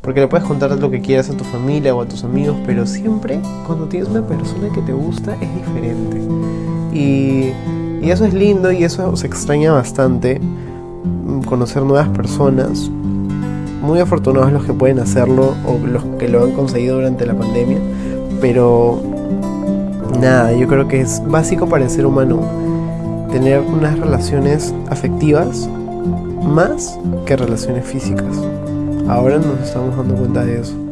Porque le puedes contar lo que quieras a tu familia o a tus amigos, pero siempre cuando tienes una persona que te gusta es diferente. Y, y eso es lindo y eso se extraña bastante, mm, conocer nuevas personas. Muy afortunados los que pueden hacerlo o los que lo han conseguido durante la pandemia. Pero nada, yo creo que es básico para el ser humano tener unas relaciones afectivas más que relaciones físicas. Ahora nos estamos dando cuenta de eso.